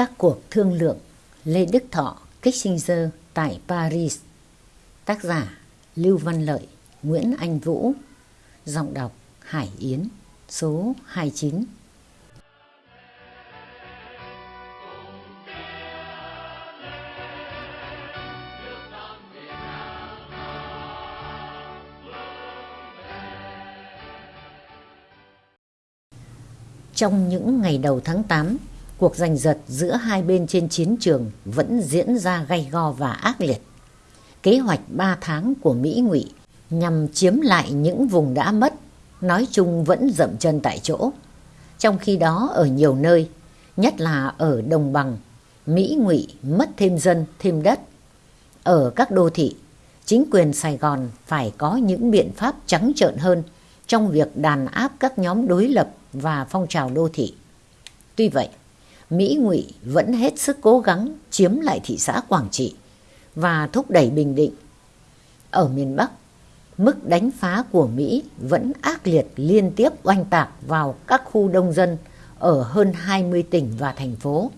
Các cuộc thương lượng Lê Đức Thọ, Kissinger tại Paris. Tác giả Lưu Văn Lợi, Nguyễn Anh Vũ. Giọng đọc Hải Yến Số 29 Trong những ngày đầu tháng 8, cuộc giành giật giữa hai bên trên chiến trường vẫn diễn ra gay go và ác liệt. Kế hoạch 3 tháng của Mỹ ngụy nhằm chiếm lại những vùng đã mất, nói chung vẫn dậm chân tại chỗ. Trong khi đó ở nhiều nơi, nhất là ở đồng bằng, Mỹ ngụy mất thêm dân, thêm đất. Ở các đô thị, chính quyền Sài Gòn phải có những biện pháp trắng trợn hơn trong việc đàn áp các nhóm đối lập và phong trào đô thị. Tuy vậy, Mỹ ngụy vẫn hết sức cố gắng chiếm lại thị xã Quảng Trị và thúc đẩy Bình Định. Ở miền Bắc, mức đánh phá của Mỹ vẫn ác liệt liên tiếp oanh tạc vào các khu đông dân ở hơn 20 tỉnh và thành phố,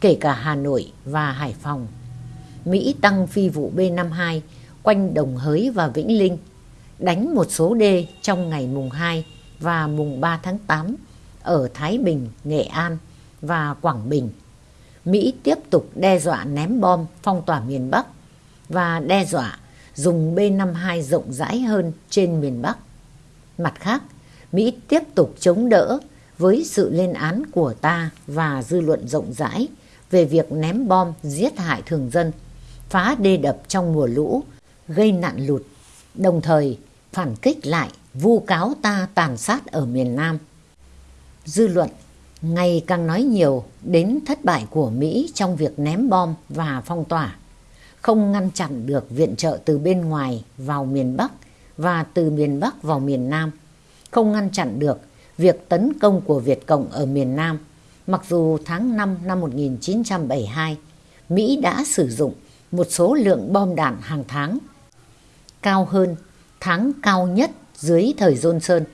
kể cả Hà Nội và Hải Phòng. Mỹ tăng phi vụ B-52 quanh Đồng Hới và Vĩnh Linh, đánh một số đê trong ngày mùng 2 và mùng 3 tháng 8 ở Thái Bình, Nghệ An và Quảng Bình. Mỹ tiếp tục đe dọa ném bom phong tỏa miền Bắc và đe dọa dùng B-52 rộng rãi hơn trên miền Bắc. Mặt khác, Mỹ tiếp tục chống đỡ với sự lên án của ta và dư luận rộng rãi về việc ném bom giết hại thường dân, phá đê đập trong mùa lũ, gây nạn lụt, đồng thời phản kích lại vu cáo ta tàn sát ở miền Nam. Dư luận ngày càng nói nhiều đến thất bại của Mỹ trong việc ném bom và phong tỏa, không ngăn chặn được viện trợ từ bên ngoài vào miền Bắc và từ miền Bắc vào miền Nam, không ngăn chặn được việc tấn công của Việt Cộng ở miền Nam, mặc dù tháng 5 năm 1972, Mỹ đã sử dụng một số lượng bom đạn hàng tháng cao hơn tháng cao nhất dưới thời Johnson.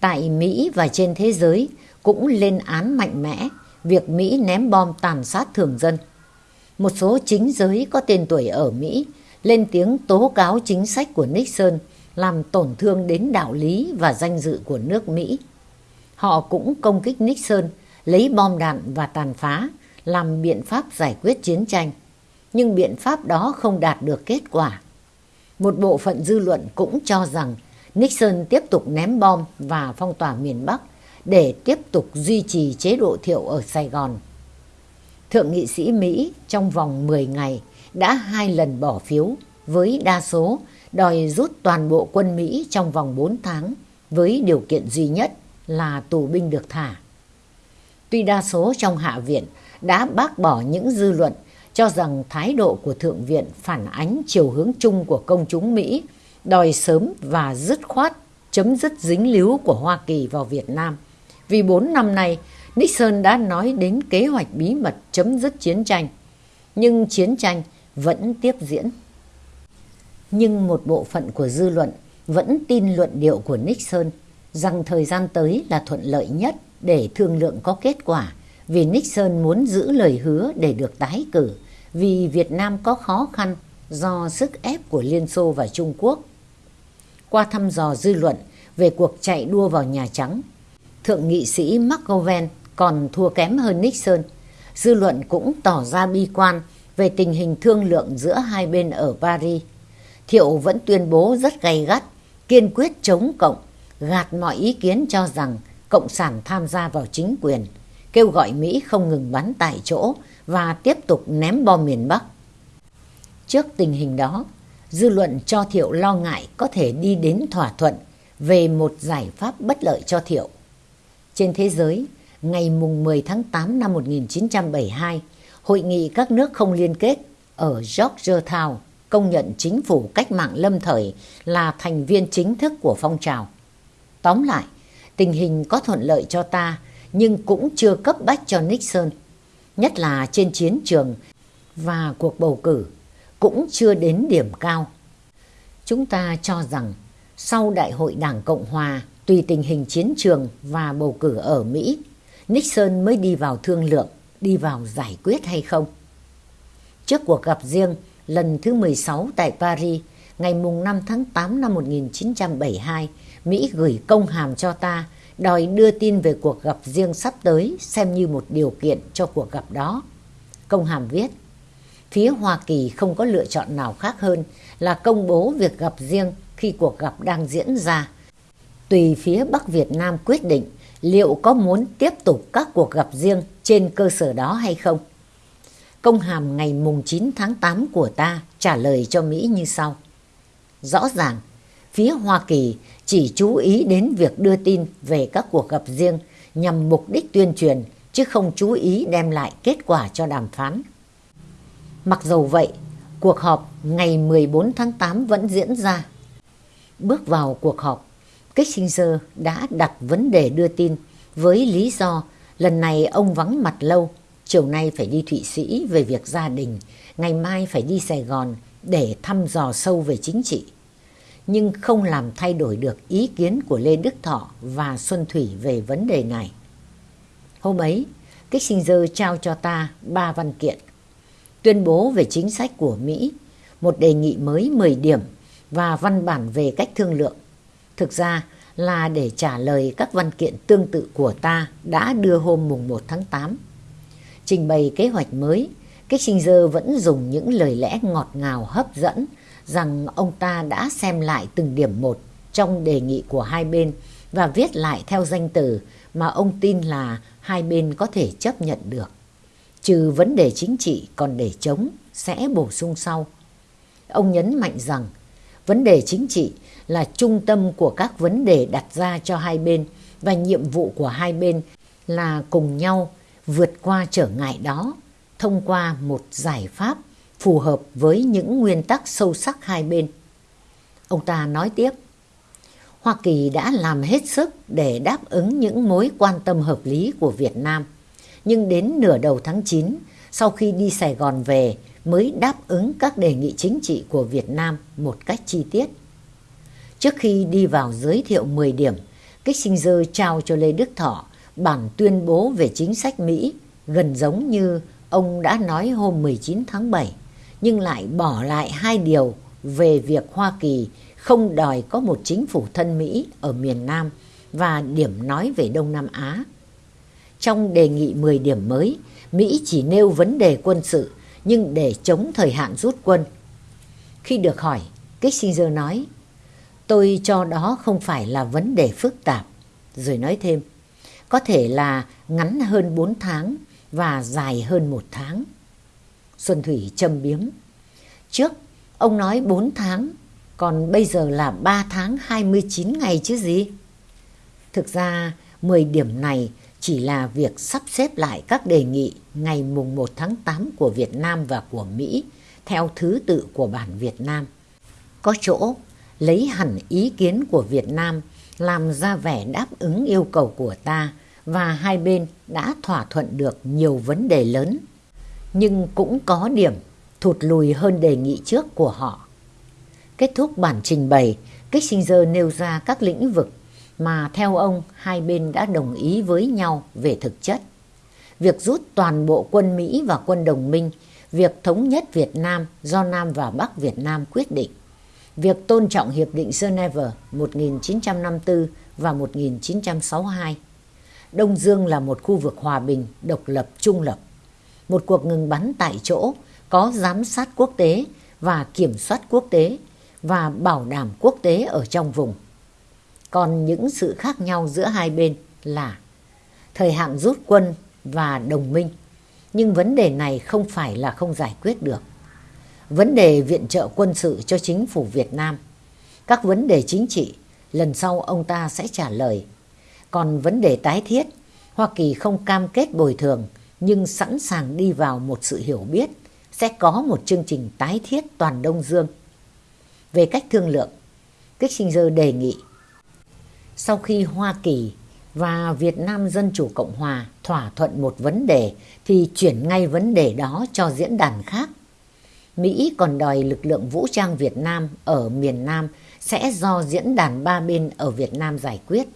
Tại Mỹ và trên thế giới cũng lên án mạnh mẽ việc Mỹ ném bom tàn sát thường dân. Một số chính giới có tên tuổi ở Mỹ lên tiếng tố cáo chính sách của Nixon làm tổn thương đến đạo lý và danh dự của nước Mỹ. Họ cũng công kích Nixon lấy bom đạn và tàn phá làm biện pháp giải quyết chiến tranh. Nhưng biện pháp đó không đạt được kết quả. Một bộ phận dư luận cũng cho rằng Nixon tiếp tục ném bom và phong tỏa miền Bắc để tiếp tục duy trì chế độ thiệu ở Sài Gòn. Thượng nghị sĩ Mỹ trong vòng 10 ngày đã hai lần bỏ phiếu với đa số, đòi rút toàn bộ quân Mỹ trong vòng 4 tháng với điều kiện duy nhất là tù binh được thả. Tuy đa số trong Hạ viện đã bác bỏ những dư luận cho rằng thái độ của Thượng viện phản ánh chiều hướng chung của công chúng Mỹ, đòi sớm và dứt khoát chấm dứt dính líu của Hoa Kỳ vào Việt Nam. Vì bốn năm nay, Nixon đã nói đến kế hoạch bí mật chấm dứt chiến tranh. Nhưng chiến tranh vẫn tiếp diễn. Nhưng một bộ phận của dư luận vẫn tin luận điệu của Nixon rằng thời gian tới là thuận lợi nhất để thương lượng có kết quả vì Nixon muốn giữ lời hứa để được tái cử vì Việt Nam có khó khăn do sức ép của Liên Xô và Trung Quốc. Qua thăm dò dư luận về cuộc chạy đua vào Nhà Trắng, Thượng nghị sĩ McGovern còn thua kém hơn Nixon. Dư luận cũng tỏ ra bi quan về tình hình thương lượng giữa hai bên ở Paris. Thiệu vẫn tuyên bố rất gay gắt, kiên quyết chống cộng, gạt mọi ý kiến cho rằng Cộng sản tham gia vào chính quyền, kêu gọi Mỹ không ngừng bắn tại chỗ và tiếp tục ném bom miền Bắc. Trước tình hình đó, dư luận cho Thiệu lo ngại có thể đi đến thỏa thuận về một giải pháp bất lợi cho Thiệu. Trên thế giới, ngày mùng 10 tháng 8 năm 1972, Hội nghị các nước không liên kết ở Georgetown công nhận chính phủ cách mạng lâm thời là thành viên chính thức của phong trào. Tóm lại, tình hình có thuận lợi cho ta nhưng cũng chưa cấp bách cho Nixon, nhất là trên chiến trường và cuộc bầu cử cũng chưa đến điểm cao. Chúng ta cho rằng sau Đại hội Đảng Cộng Hòa tùy tình hình chiến trường và bầu cử ở Mỹ, Nixon mới đi vào thương lượng đi vào giải quyết hay không. Trước cuộc gặp riêng lần thứ 16 tại Paris, ngày mùng 5 tháng 8 năm 1972, Mỹ gửi công hàm cho ta đòi đưa tin về cuộc gặp riêng sắp tới xem như một điều kiện cho cuộc gặp đó. Công hàm viết, phía Hoa Kỳ không có lựa chọn nào khác hơn là công bố việc gặp riêng khi cuộc gặp đang diễn ra. Tùy phía Bắc Việt Nam quyết định liệu có muốn tiếp tục các cuộc gặp riêng trên cơ sở đó hay không. Công hàm ngày mùng 9 tháng 8 của ta trả lời cho Mỹ như sau. Rõ ràng, phía Hoa Kỳ chỉ chú ý đến việc đưa tin về các cuộc gặp riêng nhằm mục đích tuyên truyền chứ không chú ý đem lại kết quả cho đàm phán. Mặc dầu vậy, cuộc họp ngày 14 tháng 8 vẫn diễn ra. Bước vào cuộc họp, Kissinger đã đặt vấn đề đưa tin với lý do lần này ông vắng mặt lâu, chiều nay phải đi Thụy Sĩ về việc gia đình, ngày mai phải đi Sài Gòn để thăm dò sâu về chính trị. Nhưng không làm thay đổi được ý kiến của Lê Đức Thọ và Xuân Thủy về vấn đề này. Hôm ấy, Kissinger trao cho ta ba văn kiện. Tuyên bố về chính sách của Mỹ, một đề nghị mới 10 điểm và văn bản về cách thương lượng. Thực ra là để trả lời các văn kiện tương tự của ta đã đưa hôm mùng 1 tháng 8. Trình bày kế hoạch mới, Kissinger vẫn dùng những lời lẽ ngọt ngào hấp dẫn rằng ông ta đã xem lại từng điểm một trong đề nghị của hai bên và viết lại theo danh từ mà ông tin là hai bên có thể chấp nhận được. Trừ vấn đề chính trị còn để chống sẽ bổ sung sau. Ông nhấn mạnh rằng vấn đề chính trị là trung tâm của các vấn đề đặt ra cho hai bên và nhiệm vụ của hai bên là cùng nhau vượt qua trở ngại đó thông qua một giải pháp phù hợp với những nguyên tắc sâu sắc hai bên. Ông ta nói tiếp, Hoa Kỳ đã làm hết sức để đáp ứng những mối quan tâm hợp lý của Việt Nam. Nhưng đến nửa đầu tháng 9, sau khi đi Sài Gòn về, mới đáp ứng các đề nghị chính trị của Việt Nam một cách chi tiết. Trước khi đi vào giới thiệu 10 điểm, Kissinger trao cho Lê Đức Thọ bản tuyên bố về chính sách Mỹ gần giống như ông đã nói hôm 19 tháng 7, nhưng lại bỏ lại hai điều về việc Hoa Kỳ không đòi có một chính phủ thân Mỹ ở miền Nam và điểm nói về Đông Nam Á. Trong đề nghị 10 điểm mới, Mỹ chỉ nêu vấn đề quân sự nhưng để chống thời hạn rút quân. Khi được hỏi, Kissinger nói, tôi cho đó không phải là vấn đề phức tạp. Rồi nói thêm, có thể là ngắn hơn 4 tháng và dài hơn 1 tháng. Xuân Thủy châm biếm. Trước, ông nói 4 tháng, còn bây giờ là 3 tháng 29 ngày chứ gì? Thực ra, 10 điểm này chỉ là việc sắp xếp lại các đề nghị ngày mùng 1 tháng 8 của Việt Nam và của Mỹ theo thứ tự của bản Việt Nam. Có chỗ lấy hẳn ý kiến của Việt Nam làm ra vẻ đáp ứng yêu cầu của ta và hai bên đã thỏa thuận được nhiều vấn đề lớn. Nhưng cũng có điểm thụt lùi hơn đề nghị trước của họ. Kết thúc bản trình bày, Kissinger nêu ra các lĩnh vực mà theo ông hai bên đã đồng ý với nhau về thực chất. Việc rút toàn bộ quân Mỹ và quân đồng minh, việc thống nhất Việt Nam do Nam và Bắc Việt Nam quyết định, việc tôn trọng Hiệp định Geneva 1954 và 1962. Đông Dương là một khu vực hòa bình, độc lập, trung lập. Một cuộc ngừng bắn tại chỗ có giám sát quốc tế và kiểm soát quốc tế và bảo đảm quốc tế ở trong vùng. Còn những sự khác nhau giữa hai bên là thời hạn rút quân và đồng minh. Nhưng vấn đề này không phải là không giải quyết được. Vấn đề viện trợ quân sự cho chính phủ Việt Nam. Các vấn đề chính trị, lần sau ông ta sẽ trả lời. Còn vấn đề tái thiết, Hoa Kỳ không cam kết bồi thường nhưng sẵn sàng đi vào một sự hiểu biết sẽ có một chương trình tái thiết toàn Đông Dương. Về cách thương lượng, Kissinger đề nghị sau khi Hoa Kỳ và Việt Nam Dân Chủ Cộng Hòa thỏa thuận một vấn đề thì chuyển ngay vấn đề đó cho diễn đàn khác. Mỹ còn đòi lực lượng vũ trang Việt Nam ở miền Nam sẽ do diễn đàn ba bên ở Việt Nam giải quyết.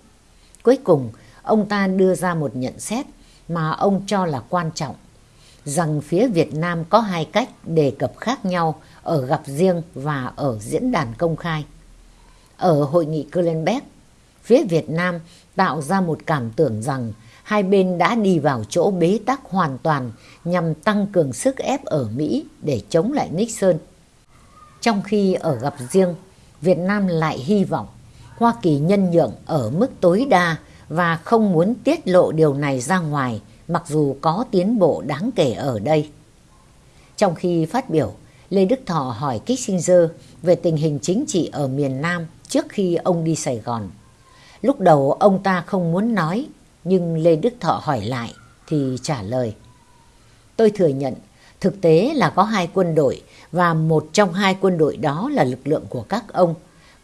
Cuối cùng, ông ta đưa ra một nhận xét mà ông cho là quan trọng rằng phía Việt Nam có hai cách đề cập khác nhau ở gặp riêng và ở diễn đàn công khai. Ở hội nghị Kölnbeck, phía Việt Nam tạo ra một cảm tưởng rằng hai bên đã đi vào chỗ bế tắc hoàn toàn nhằm tăng cường sức ép ở Mỹ để chống lại Nixon. Trong khi ở gặp riêng, Việt Nam lại hy vọng Hoa Kỳ nhân nhượng ở mức tối đa và không muốn tiết lộ điều này ra ngoài mặc dù có tiến bộ đáng kể ở đây. Trong khi phát biểu, Lê Đức Thọ hỏi Kissinger về tình hình chính trị ở miền Nam trước khi ông đi Sài Gòn. Lúc đầu ông ta không muốn nói, nhưng Lê Đức Thọ hỏi lại thì trả lời. Tôi thừa nhận, thực tế là có hai quân đội và một trong hai quân đội đó là lực lượng của các ông.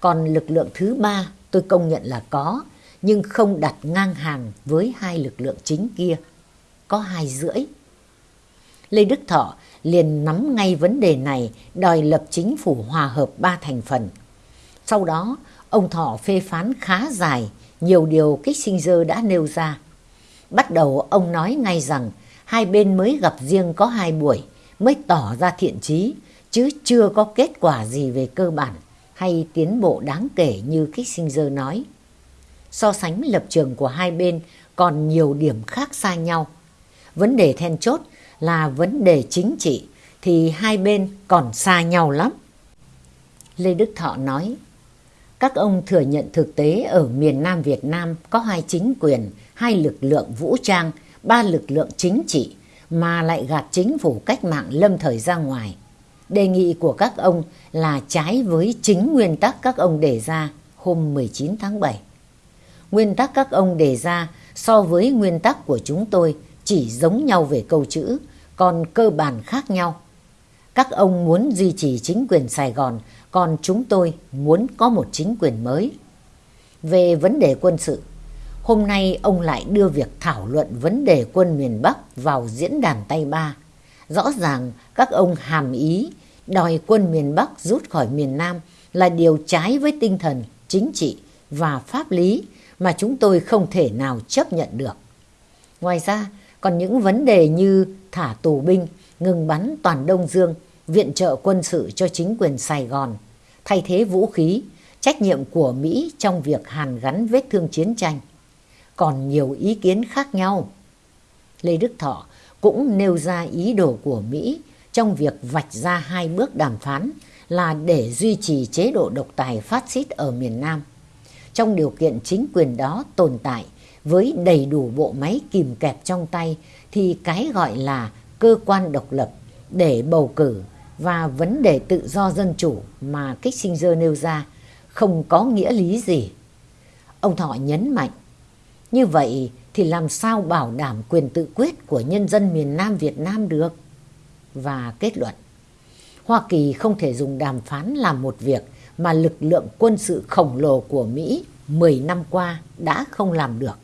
Còn lực lượng thứ ba tôi công nhận là có, nhưng không đặt ngang hàng với hai lực lượng chính kia. Có hai rưỡi. Lê Đức Thọ liền nắm ngay vấn đề này đòi lập chính phủ hòa hợp ba thành phần. Sau đó, ông Thọ phê phán khá dài nhiều điều Kissinger đã nêu ra. Bắt đầu ông nói ngay rằng hai bên mới gặp riêng có hai buổi mới tỏ ra thiện chí chứ chưa có kết quả gì về cơ bản hay tiến bộ đáng kể như Kissinger nói. So sánh lập trường của hai bên còn nhiều điểm khác xa nhau. Vấn đề then chốt là vấn đề chính trị thì hai bên còn xa nhau lắm. Lê Đức Thọ nói, các ông thừa nhận thực tế ở miền Nam Việt Nam có hai chính quyền, hai lực lượng vũ trang, ba lực lượng chính trị mà lại gạt chính phủ cách mạng lâm thời ra ngoài. Đề nghị của các ông là trái với chính nguyên tắc các ông đề ra hôm 19 tháng 7. Nguyên tắc các ông đề ra so với nguyên tắc của chúng tôi chỉ giống nhau về câu chữ, còn cơ bản khác nhau. Các ông muốn duy trì chính quyền Sài Gòn, còn chúng tôi muốn có một chính quyền mới. Về vấn đề quân sự, hôm nay ông lại đưa việc thảo luận vấn đề quân miền Bắc vào diễn đàn tay ba. Rõ ràng các ông hàm ý đòi quân miền Bắc rút khỏi miền Nam là điều trái với tinh thần chính trị và pháp lý mà chúng tôi không thể nào chấp nhận được. Ngoài ra, còn những vấn đề như thả tù binh, ngừng bắn toàn Đông Dương, viện trợ quân sự cho chính quyền Sài Gòn, thay thế vũ khí, trách nhiệm của Mỹ trong việc hàn gắn vết thương chiến tranh. Còn nhiều ý kiến khác nhau. Lê Đức Thọ cũng nêu ra ý đồ của Mỹ trong việc vạch ra hai bước đàm phán là để duy trì chế độ độc tài phát xít ở miền Nam. Trong điều kiện chính quyền đó tồn tại với đầy đủ bộ máy kìm kẹp trong tay thì cái gọi là cơ quan độc lập để bầu cử và vấn đề tự do dân chủ mà Kissinger nêu ra không có nghĩa lý gì. Ông Thọ nhấn mạnh, như vậy thì làm sao bảo đảm quyền tự quyết của nhân dân miền Nam Việt Nam được? Và kết luận, Hoa Kỳ không thể dùng đàm phán làm một việc mà lực lượng quân sự khổng lồ của Mỹ 10 năm qua đã không làm được.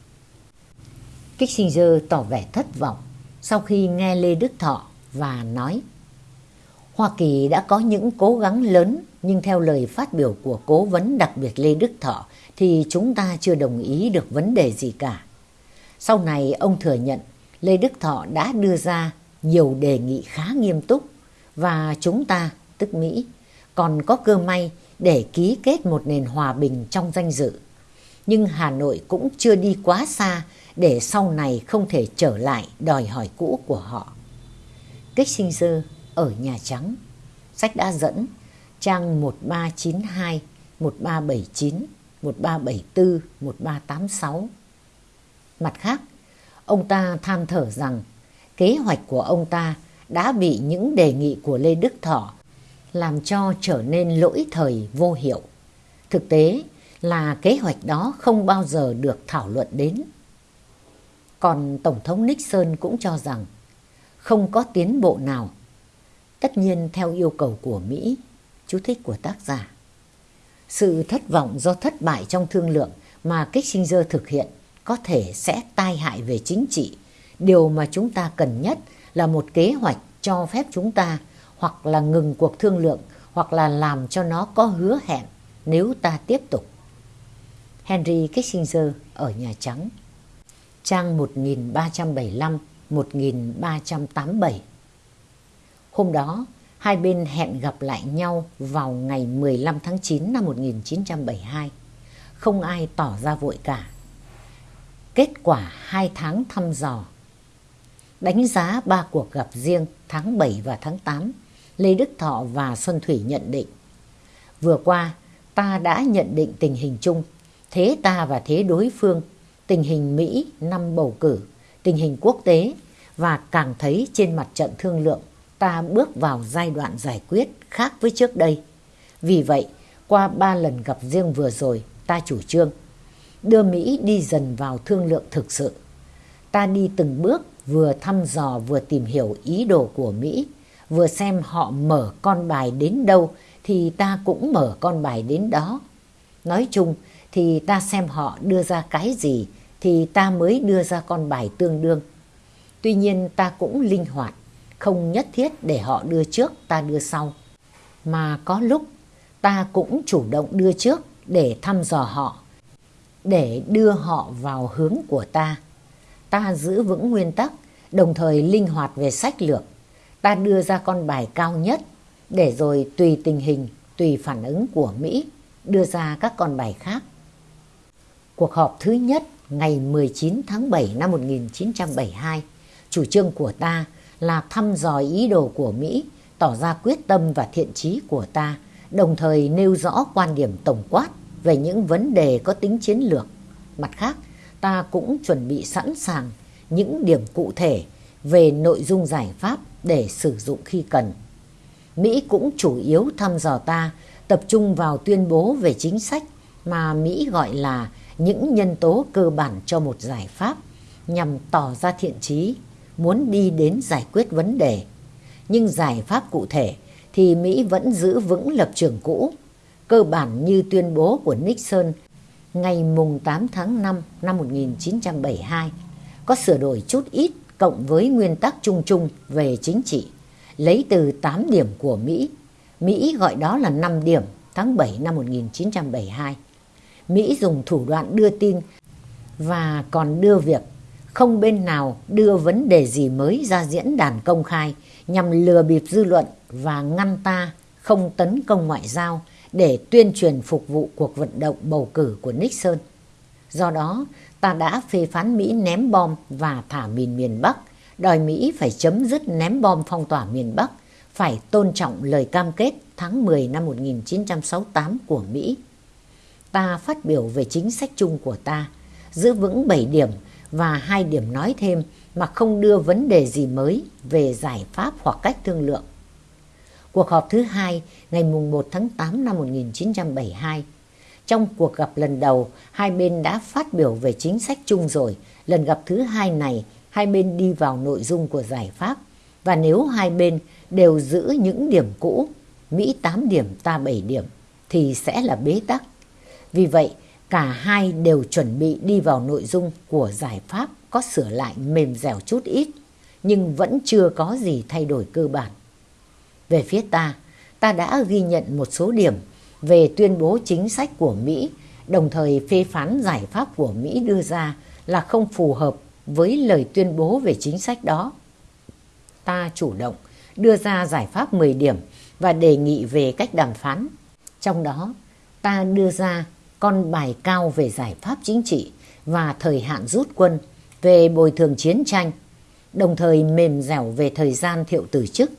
Kissinger tỏ vẻ thất vọng sau khi nghe Lê Đức Thọ và nói Hoa Kỳ đã có những cố gắng lớn nhưng theo lời phát biểu của cố vấn đặc biệt Lê Đức Thọ thì chúng ta chưa đồng ý được vấn đề gì cả. Sau này ông thừa nhận Lê Đức Thọ đã đưa ra nhiều đề nghị khá nghiêm túc và chúng ta, tức Mỹ, còn có cơ may để ký kết một nền hòa bình trong danh dự. Nhưng Hà Nội cũng chưa đi quá xa để sau này không thể trở lại đòi hỏi cũ của họ. Kissinger ở Nhà Trắng, sách đã dẫn trang 1392, 1379, 1374, 1386. Mặt khác, ông ta than thở rằng kế hoạch của ông ta đã bị những đề nghị của Lê Đức Thọ làm cho trở nên lỗi thời vô hiệu. Thực tế là kế hoạch đó không bao giờ được thảo luận đến. Còn Tổng thống Nixon cũng cho rằng không có tiến bộ nào. Tất nhiên theo yêu cầu của Mỹ, chú thích của tác giả. Sự thất vọng do thất bại trong thương lượng mà Kissinger thực hiện có thể sẽ tai hại về chính trị. Điều mà chúng ta cần nhất là một kế hoạch cho phép chúng ta hoặc là ngừng cuộc thương lượng hoặc là làm cho nó có hứa hẹn nếu ta tiếp tục. Henry Kissinger ở Nhà Trắng Trang 1375 1387. Hôm đó, hai bên hẹn gặp lại nhau vào ngày 15 tháng 9 năm 1972. Không ai tỏ ra vội cả. Kết quả hai tháng thăm dò Đánh giá ba cuộc gặp riêng tháng 7 và tháng 8, Lê Đức Thọ và Xuân Thủy nhận định. Vừa qua, ta đã nhận định tình hình chung, thế ta và thế đối phương, tình hình Mỹ năm bầu cử, tình hình quốc tế và càng thấy trên mặt trận thương lượng ta bước vào giai đoạn giải quyết khác với trước đây. Vì vậy, qua ba lần gặp riêng vừa rồi, ta chủ trương đưa Mỹ đi dần vào thương lượng thực sự. Ta đi từng bước vừa thăm dò vừa tìm hiểu ý đồ của Mỹ, vừa xem họ mở con bài đến đâu thì ta cũng mở con bài đến đó. Nói chung thì ta xem họ đưa ra cái gì thì ta mới đưa ra con bài tương đương. Tuy nhiên ta cũng linh hoạt, không nhất thiết để họ đưa trước ta đưa sau. Mà có lúc ta cũng chủ động đưa trước để thăm dò họ, để đưa họ vào hướng của ta. Ta giữ vững nguyên tắc, đồng thời linh hoạt về sách lược. Ta đưa ra con bài cao nhất, để rồi tùy tình hình, tùy phản ứng của Mỹ, đưa ra các con bài khác. Cuộc họp thứ nhất ngày 19 tháng 7 năm 1972, chủ trương của ta là thăm dò ý đồ của Mỹ, tỏ ra quyết tâm và thiện chí của ta, đồng thời nêu rõ quan điểm tổng quát về những vấn đề có tính chiến lược. Mặt khác, ta cũng chuẩn bị sẵn sàng những điểm cụ thể về nội dung giải pháp để sử dụng khi cần. Mỹ cũng chủ yếu thăm dò ta tập trung vào tuyên bố về chính sách mà Mỹ gọi là những nhân tố cơ bản cho một giải pháp nhằm tỏ ra thiện chí, muốn đi đến giải quyết vấn đề. Nhưng giải pháp cụ thể thì Mỹ vẫn giữ vững lập trường cũ, cơ bản như tuyên bố của Nixon ngày mùng 8 tháng 5 năm 1972, có sửa đổi chút ít cộng với nguyên tắc chung chung về chính trị, lấy từ 8 điểm của Mỹ. Mỹ gọi đó là 5 điểm tháng 7 năm 1972. Mỹ dùng thủ đoạn đưa tin và còn đưa việc không bên nào đưa vấn đề gì mới ra diễn đàn công khai nhằm lừa bịp dư luận và ngăn ta không tấn công ngoại giao để tuyên truyền phục vụ cuộc vận động bầu cử của Nixon. Do đó, ta đã phê phán Mỹ ném bom và thả mìn miền Bắc, đòi Mỹ phải chấm dứt ném bom phong tỏa miền Bắc, phải tôn trọng lời cam kết tháng 10 năm 1968 của Mỹ ta phát biểu về chính sách chung của ta, giữ vững 7 điểm và hai điểm nói thêm mà không đưa vấn đề gì mới về giải pháp hoặc cách thương lượng. Cuộc họp thứ hai ngày 1 tháng 8 năm 1972. Trong cuộc gặp lần đầu, hai bên đã phát biểu về chính sách chung rồi. Lần gặp thứ hai này, hai bên đi vào nội dung của giải pháp. Và nếu hai bên đều giữ những điểm cũ, Mỹ 8 điểm, ta 7 điểm, thì sẽ là bế tắc. Vì vậy, cả hai đều chuẩn bị đi vào nội dung của giải pháp có sửa lại mềm dẻo chút ít, nhưng vẫn chưa có gì thay đổi cơ bản. Về phía ta, ta đã ghi nhận một số điểm về tuyên bố chính sách của Mỹ, đồng thời phê phán giải pháp của Mỹ đưa ra là không phù hợp với lời tuyên bố về chính sách đó. Ta chủ động đưa ra giải pháp 10 điểm và đề nghị về cách đàm phán. Trong đó, ta đưa ra con bài cao về giải pháp chính trị và thời hạn rút quân, về bồi thường chiến tranh, đồng thời mềm dẻo về thời gian thiệu từ chức.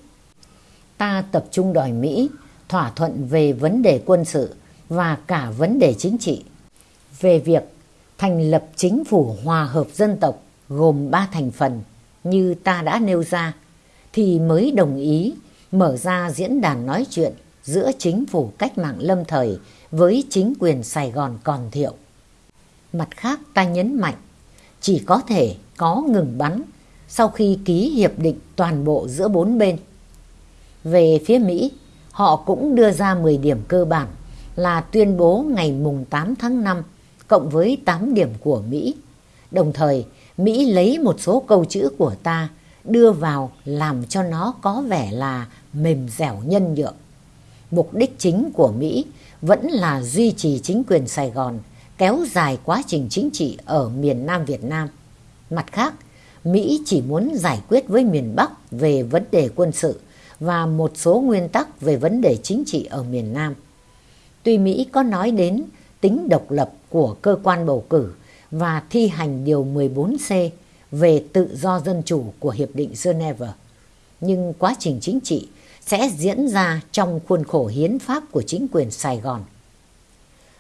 Ta tập trung đòi Mỹ thỏa thuận về vấn đề quân sự và cả vấn đề chính trị, về việc thành lập chính phủ hòa hợp dân tộc gồm ba thành phần như ta đã nêu ra, thì mới đồng ý mở ra diễn đàn nói chuyện giữa chính phủ cách mạng lâm thời với chính quyền Sài Gòn còn thiệu. Mặt khác ta nhấn mạnh, chỉ có thể có ngừng bắn sau khi ký hiệp định toàn bộ giữa bốn bên. Về phía Mỹ, họ cũng đưa ra 10 điểm cơ bản là tuyên bố ngày mùng 8 tháng 5 cộng với 8 điểm của Mỹ. Đồng thời, Mỹ lấy một số câu chữ của ta đưa vào làm cho nó có vẻ là mềm dẻo nhân nhượng. Mục đích chính của Mỹ vẫn là duy trì chính quyền Sài Gòn, kéo dài quá trình chính trị ở miền Nam Việt Nam. Mặt khác, Mỹ chỉ muốn giải quyết với miền Bắc về vấn đề quân sự và một số nguyên tắc về vấn đề chính trị ở miền Nam. Tuy Mỹ có nói đến tính độc lập của cơ quan bầu cử và thi hành Điều 14C về tự do dân chủ của Hiệp định Geneva, nhưng quá trình chính trị sẽ diễn ra trong khuôn khổ hiến pháp của chính quyền Sài Gòn.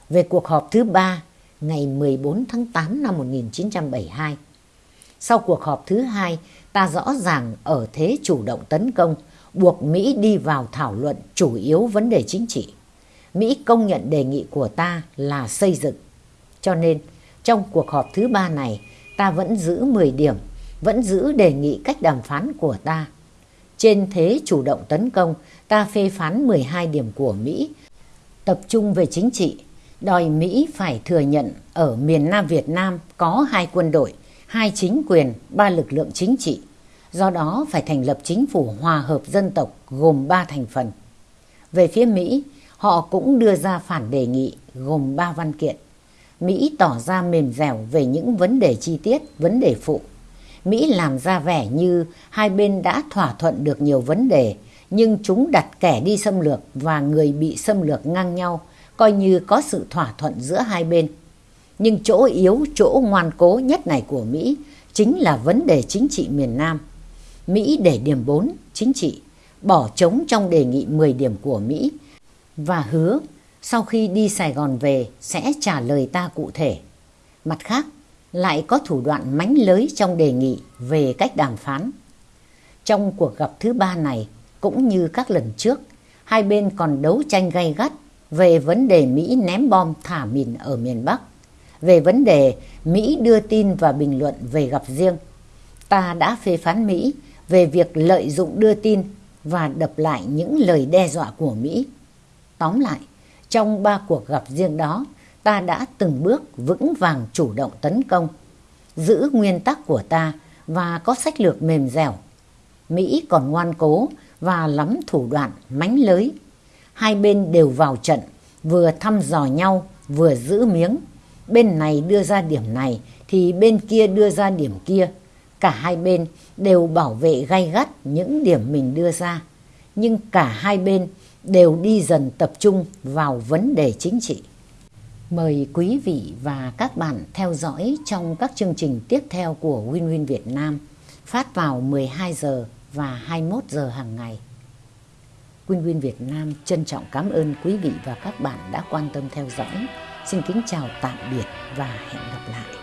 Về cuộc họp thứ ba ngày 14 tháng 8 năm 1972, sau cuộc họp thứ hai, ta rõ ràng ở thế chủ động tấn công, buộc Mỹ đi vào thảo luận chủ yếu vấn đề chính trị. Mỹ công nhận đề nghị của ta là xây dựng. Cho nên, trong cuộc họp thứ ba này, ta vẫn giữ 10 điểm, vẫn giữ đề nghị cách đàm phán của ta. Trên thế chủ động tấn công, ta phê phán 12 điểm của Mỹ, tập trung về chính trị, đòi Mỹ phải thừa nhận ở miền Nam Việt Nam có hai quân đội, hai chính quyền, ba lực lượng chính trị. Do đó phải thành lập chính phủ hòa hợp dân tộc gồm ba thành phần. Về phía Mỹ, họ cũng đưa ra phản đề nghị gồm ba văn kiện. Mỹ tỏ ra mềm dẻo về những vấn đề chi tiết, vấn đề phụ. Mỹ làm ra vẻ như hai bên đã thỏa thuận được nhiều vấn đề, nhưng chúng đặt kẻ đi xâm lược và người bị xâm lược ngang nhau, coi như có sự thỏa thuận giữa hai bên. Nhưng chỗ yếu, chỗ ngoan cố nhất này của Mỹ chính là vấn đề chính trị miền Nam. Mỹ để điểm 4, chính trị, bỏ trống trong đề nghị 10 điểm của Mỹ và hứa sau khi đi Sài Gòn về sẽ trả lời ta cụ thể. Mặt khác, lại có thủ đoạn mánh lới trong đề nghị về cách đàm phán. Trong cuộc gặp thứ ba này, cũng như các lần trước, hai bên còn đấu tranh gay gắt về vấn đề Mỹ ném bom thả mìn ở miền Bắc về vấn đề Mỹ đưa tin và bình luận về gặp riêng. Ta đã phê phán Mỹ về việc lợi dụng đưa tin và đập lại những lời đe dọa của Mỹ. Tóm lại, trong ba cuộc gặp riêng đó, ta đã từng bước vững vàng chủ động tấn công, giữ nguyên tắc của ta và có sách lược mềm dẻo. Mỹ còn ngoan cố và lắm thủ đoạn mánh lới. Hai bên đều vào trận, vừa thăm dò nhau, vừa giữ miếng bên này đưa ra điểm này thì bên kia đưa ra điểm kia. Cả hai bên đều bảo vệ gay gắt những điểm mình đưa ra. Nhưng cả hai bên đều đi dần tập trung vào vấn đề chính trị. Mời quý vị và các bạn theo dõi trong các chương trình tiếp theo của Win Win Việt Nam, phát vào 12 giờ và 21 giờ hàng ngày. Win Win Việt Nam trân trọng cảm ơn quý vị và các bạn đã quan tâm theo dõi. Xin kính chào tạm biệt và hẹn gặp lại.